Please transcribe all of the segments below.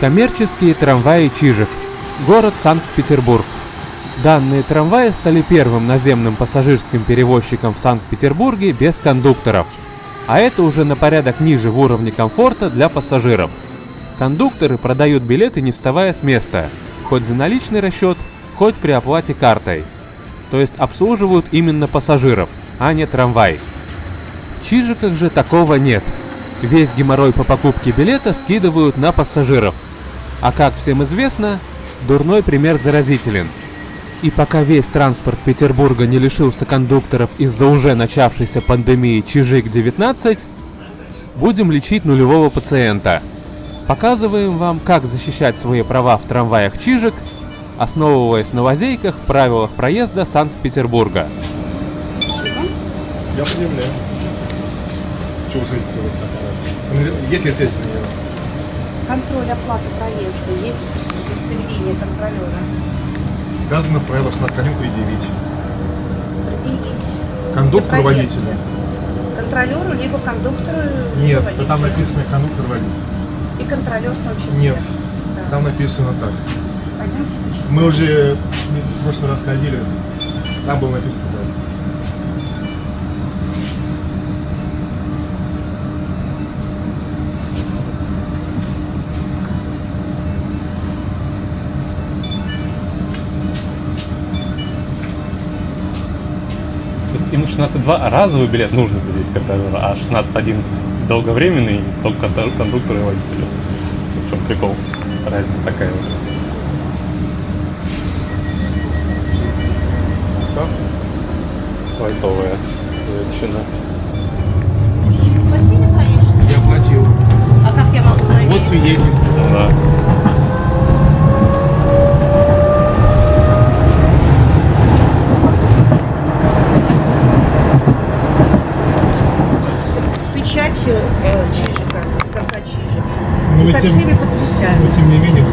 Коммерческие трамваи Чижик. Город Санкт-Петербург. Данные трамваи стали первым наземным пассажирским перевозчиком в Санкт-Петербурге без кондукторов. А это уже на порядок ниже в уровне комфорта для пассажиров. Кондукторы продают билеты не вставая с места, хоть за наличный расчет, хоть при оплате картой. То есть обслуживают именно пассажиров, а не трамвай. В Чижиках же такого нет. Весь геморрой по покупке билета скидывают на пассажиров. А как всем известно, дурной пример заразителен. И пока весь транспорт Петербурга не лишился кондукторов из-за уже начавшейся пандемии Чижик-19, будем лечить нулевого пациента. Показываем вам, как защищать свои права в трамваях Чижик, основываясь на лазейках в правилах проезда Санкт-Петербурга. Я предъявляю. Что вы хотите вас аппарат? Есть ли связь с ним? Контроль оплаты проезда. Есть удостоверение контролера. Сказано в правилах на конем предъявить. Предъявить. Кондуктор, водителю. Контролеру, либо кондуктору, либо Нет, водителю. там написано кондуктор, водитель. И контролер в том числе. Нет, Да. там написано так. Пойдемте. Мы уже в прошлый раз ходили, там было написано так. 16.2 разовый билет нужно предъявить контролеру, а 16.1 долговременный только кон- кондуктору и водителю. В чем прикол? Разница такая вот. Все? Лайтовая конечно. Я платил. А как я могу проверить? Вот свидетель. Да.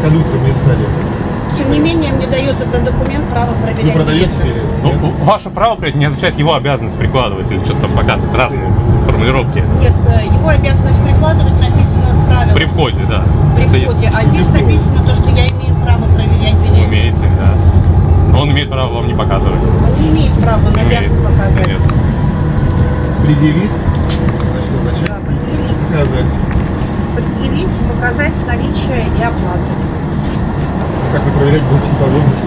Тем не менее, кондуктором не стали. Тем не менее, мне дает этот документ право проверять. Вы продаете билет? Ну, ваше право, блядь, не означает его обязанность прикладывать или что-то там показывать. Разные формулировки. Нет, э, его обязанность прикладывать написано в правилах. При входе, да. При Это входе. А здесь написано то, что я имею право проверять билеты. Умеете, да. Но он имеет право вам не показывать. Он не имеет права, он обязан показать. Нет. Предъявить? Да, предъявить. показать. Предъявить, показать наличие и оплату. Как вы проверять будете по возрасту?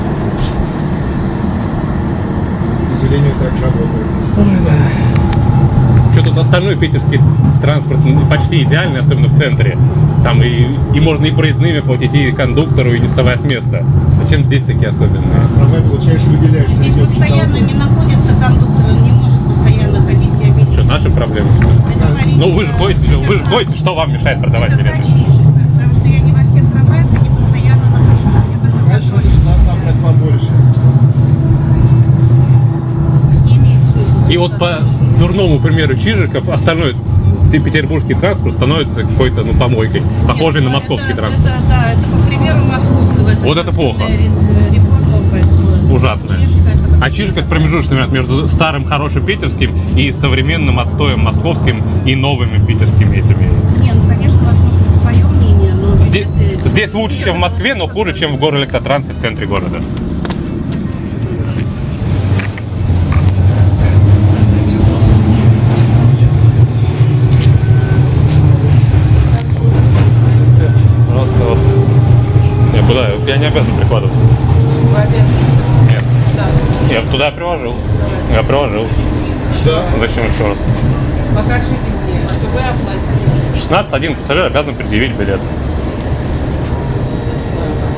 К сожалению, так работает. Что тут остальной питерский транспорт ну, почти идеальный, особенно в центре. Там и, и можно и проездными платить, и кондуктору, и не вставая с места. Зачем здесь такие особенные? Трамвай, получаешь, выделяется. Здесь постоянно не находится кондуктор, он не может постоянно ходить и обидеть. Что, наши проблемы? Это говорит, Ну вы же э, ходите, это вы же ходите, что вам мешает продавать Это билеты? Качишек, потому что я не во всех трамваях, я не постоянно нахожусь. Я только Значит, контроль. это штраф набрать побольше. Не имеет смысла. И вот по дурному примеру Чижиков, остальной ты- петербургский транспорт становится какой-то ну, помойкой, похожей на Нет, московский это, транспорт. Это, да, это по примеру московского. Вот это плохо. ре- Реформа, поэтому Ужасная. Чижик это- А Чижик это промежуточный вариант между старым хорошим питерским и современным отстоем московским и новыми питерскими этими. Не, ну, конечно, возможно, свое мнение, но... Здесь, билеты- здесь лучше, чем в Москве, но хуже, чем в городе Электротрансе в центре города. Пожалуйста, вот. Я куда? Я не обязан прикладывать. Вы обязаны. Я туда приложил. Я приложил. Да. Зачем еще раз? Покажите мне, что вы оплатили. 16 один пассажир обязан предъявить билет.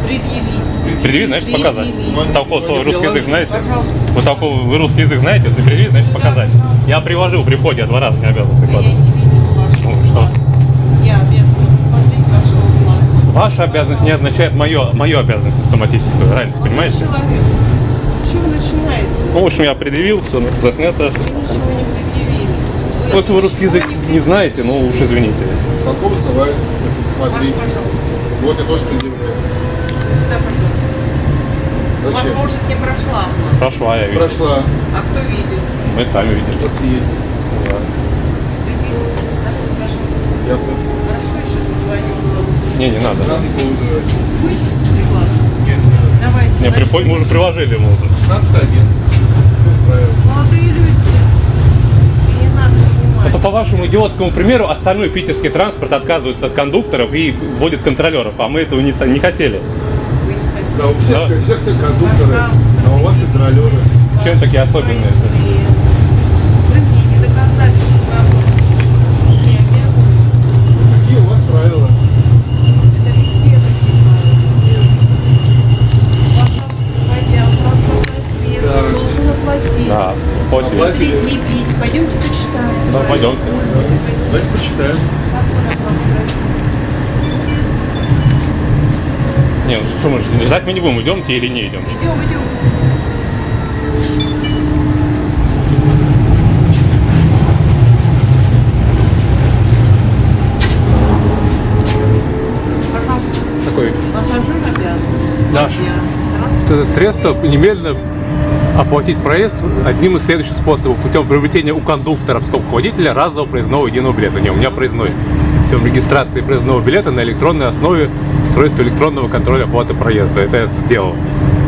Предъявить. Предъявить, значит показать. Предъявить. Толковый свой русский язык знаете? Пожалуйста. Вы толковый вы русский язык знаете? Если предъявить, значит показать. Я приложил при входе, я два раза не обязан прикладывать. Ну, что? Я плана. Ваша обязанность не означает мою, мою обязанность автоматическую. Разница, понимаете? Человек. Ну, в общем, я предъявился, все заснято. Ну, Просто вы русский язык не знаете, ну, уж извините. Какого основания? Смотрите. Вот я тоже предъявляю. Да, пожалуйста. Зачем? Возможно, не прошла. Прошла, я видел. Прошла. А кто видел? Мы сами видели. Вот съездили. Да. Я Хорошо, я сейчас. Не, не надо. Давайте. Не, приходим, мы уже приложили ему. 16 1. Это по вашему идиотскому примеру остальной питерский транспорт отказывается от кондукторов и вводит контролеров, а мы этого не, не хотели. Вы не хотите. Да, у всех, Да. у всех все кондукторы, а у вас контролеры. Чем такие особенные? Вы мне не доказали, что вы не обязаны. Какие у вас правила? Да, пить. Пойдемте почитаем. Да, пойдемте. Давайте почитаем. Не, ну что мы ж- ждать мы не будем, идемте или не идем. Идем, идем. Пожалуйста, Такой пассажир обязан. Да. Это средство немедленно оплатить проезд одним из следующих способов путем приобретения у кондуктора в скобках водителя разового проездного единого билета. Не, у меня проездной. Путем регистрации проездного билета на электронной основе устройства электронного контроля оплаты проезда. Это я сделал.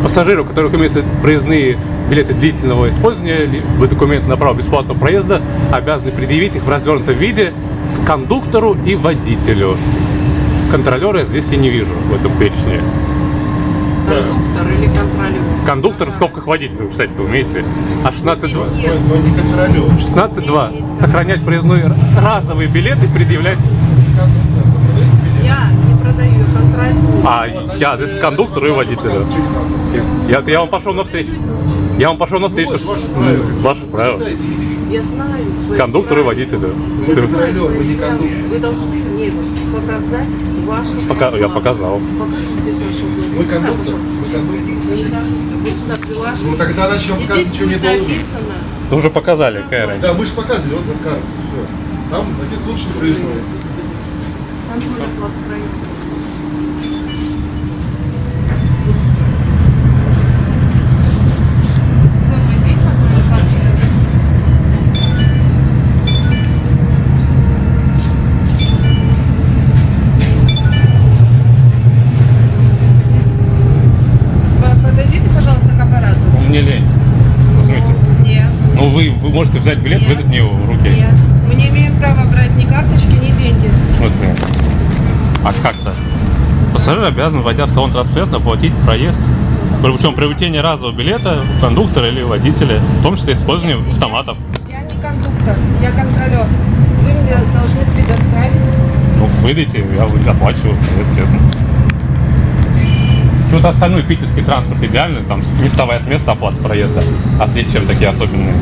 Пассажиры, у которых имеются проездные билеты длительного использования, либо документы на право бесплатного проезда, обязаны предъявить их в развернутом виде с кондуктору и водителю. Контролера здесь я не вижу в этом перечне. Кондуктор или контролер? Кондуктор в скобках водителя, вы, кстати, умеете. А 16.2. Но, но- но не контролер. 16.2. Сохранять проездной разовый билет и предъявлять... Кондуктор? Я не продаю, я контролирую. А, я здесь кондуктору и надо. Я, я вам пошел на встречу. Я вам пошел на встречу. Вот, ваши правила. Ваши правила. Я знаю. свои Кондуктору и водителю. Вы контролер, вы не кондуктор. Вы должны мне показать ваши Пока- я показал. Покажите ваши права. Вы кондуктор? Вы кондуктор? Вы. Вы. Ну тогда начнем показывать, что не будет должен. написано. Ну, уже показали, какая разница. Да, мы же показывали, вот на карту. Всё. Там написано лучше проездной. Контроль оплаты можете взять билет, Нет. выдать мне его в руки. Нет. Мы не имеем права брать ни карточки, ни деньги. В смысле? А как-то? Пассажир обязан, войдя в салон транспорта, оплатить проезд. Причем приобретение разового билета кондуктора или водителя, в том числе использование автоматов. Я не кондуктор, я контролер. Вы мне должны предоставить. Ну, выдайте, я оплачиваю, если честно. Что-то остальной питерский транспорт идеальный, там не вставая с места оплата проезда. А здесь чем такие особенные?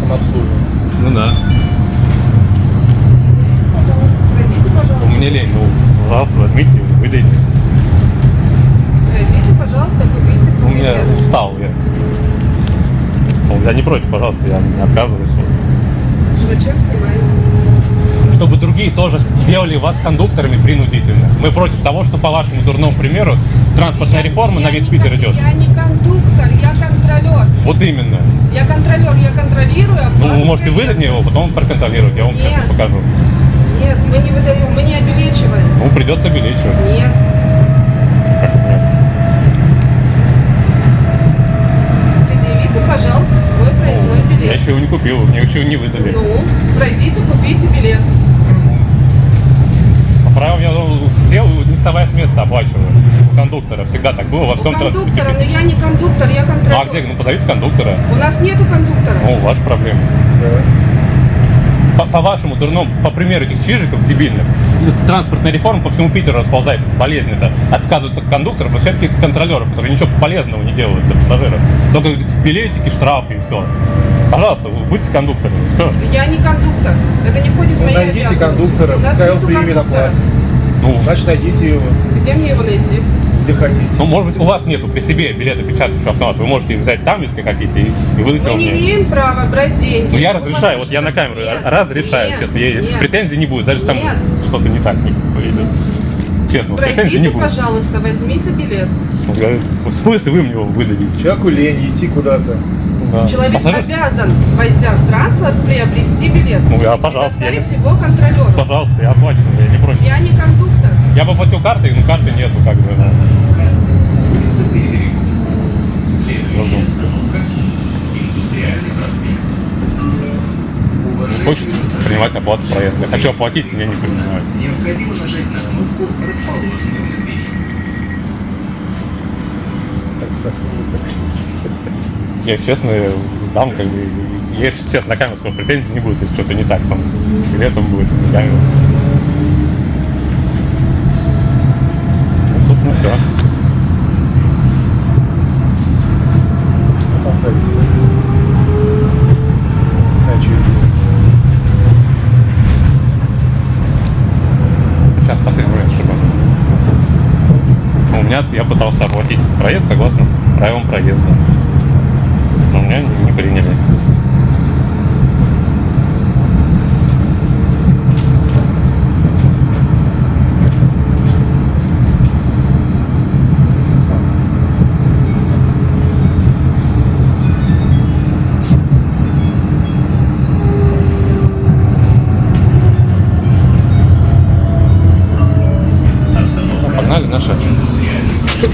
Самообслуживание? Ну да. Пройдите, пожалуйста. У меня лень, ну, пожалуйста, возьмите, выдайте. Пройдите, пожалуйста, купите. У меня устал, я. Ну, Я не против, пожалуйста, я не отказываюсь. Зачем снимаете? Чтобы другие тоже делали вас кондукторами принудительно. Мы против того, что по вашему дурному примеру транспортная реформа на весь Питер идет. Я не кондуктор, я. Вот именно. Я контролер, я контролирую. Ну, оплату вы можете выдать мне его, потом проконтролировать. Я вам Нет. сейчас покажу. Нет, мы не выдаем, мы не обелечиваем. Ну, придется обелечивать. Нет. Как нет? Предъявите, пожалуйста, свой проездной Я билет. еще его не купил, мне еще не выдали. Ну, пройдите, купите билет. По правилам я ну, все, не вставая с места, оплачиваю. Кондуктора всегда так было во У всем кондуктора, транспорте. но я не кондуктор, я контролер. А где? Ну, позовите кондуктора. У нас нету кондуктора. Ну, ваша проблема. По, по вашему дурному, по примеру этих чижиков дебильных, эта транспортная реформа по всему Питеру расползается, болезнь это. Отказываются от кондукторов, но все-таки контролеров, которые ничего полезного не делают для пассажиров. Только билетики, штрафы и все. Пожалуйста, будьте кондукторами. Все. Я не кондуктор. Это не входит в Ну, мои найдите обязанности. кондуктора, примет кондуктора. оплату. Ну, Значит, найдите его, Где мне его найти? Где хотите. ну, может быть, у вас нету при себе билета печатающего автомата. Вы можете их взять там, если хотите, и, и выдать Мы не мне. имеем права брать деньги. Ну, я разрешаю, вот я на камеру Нет, разрешаю, нет, честно. Я- нет. Претензий не будет, даже если там Нет. что-то не так не пойдет. Честно, вот претензий не Пройдите, будет. пожалуйста, возьмите билет. Ну, я- В смысле вы мне его выдадите? Человеку лень идти куда-то. Да. Человек Пассажир- обязан, войдя в транспорт, приобрести билет. Ну, я, пожалуйста, я предоставить его контролеру. Пожалуйста, я оплачиваю, я не против. Я не кондуктор. Я бы платил картой, но карты нету, как бы. да. Не хочет принимать оплату проезда. Хочу оплатить, меня не принимают. Необходимо нажать на кнопку, расположенную в. Я честно дам, как бы, я сейчас на камеру претензий не будет, если что-то не так там с билетом будет, с это. Сейчас последний момент, чтобы... У меня, я пытался оплатить проезд согласно правилам проезда. Но меня не, не приняли.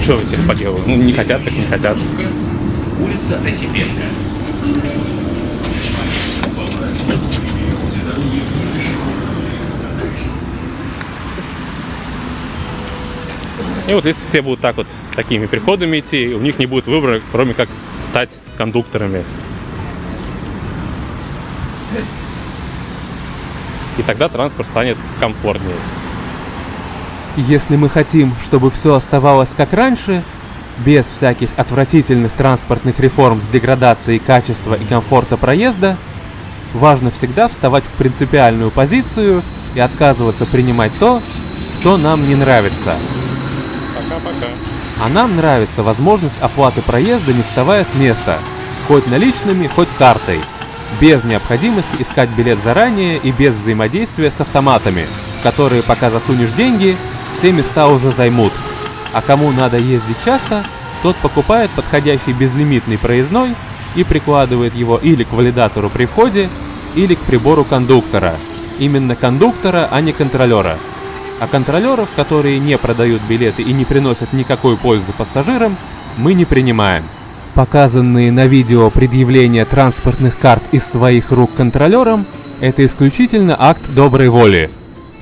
Что вы теперь поделали? Ну, не хотят, так не хотят. Улица Осипенко. И вот если все будут так вот такими приходами идти, у них не будет выбора, кроме как стать кондукторами. И тогда транспорт станет комфортнее. Если мы хотим, чтобы все оставалось как раньше, без всяких отвратительных транспортных реформ с деградацией качества и комфорта проезда, важно всегда вставать в принципиальную позицию и отказываться принимать то, что нам не нравится. Пока-пока. А нам нравится возможность оплаты проезда, не вставая с места, хоть наличными, хоть картой, без необходимости искать билет заранее и без взаимодействия с автоматами, в которые пока засунешь деньги, все места уже займут. А кому надо ездить часто, тот покупает подходящий безлимитный проездной и прикладывает его или к валидатору при входе, или к прибору кондуктора. Именно кондуктора, а не контролера. А контролеров, которые не продают билеты и не приносят никакой пользы пассажирам, мы не принимаем. Показанные на видео предъявления транспортных карт из своих рук контролерам – это исключительно акт доброй воли.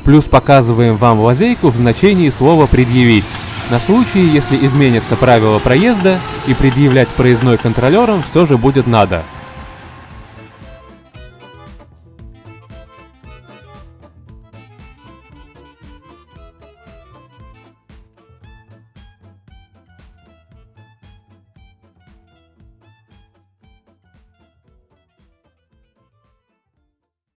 Плюс показываем вам лазейку в значении слова «предъявить». На случай, если изменятся правила проезда и предъявлять проездной контролерам все же будет надо.